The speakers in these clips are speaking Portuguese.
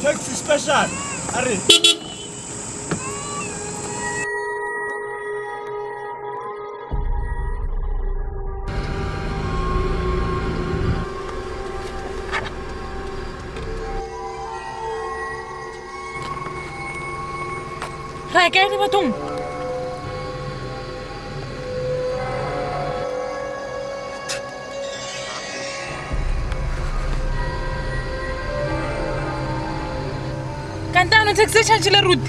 Onde que se despachar? Arre! Reageer die wat Cantanul îți exerci acele rudi.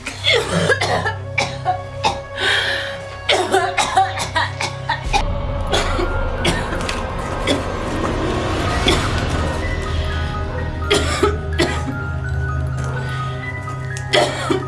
Yeah.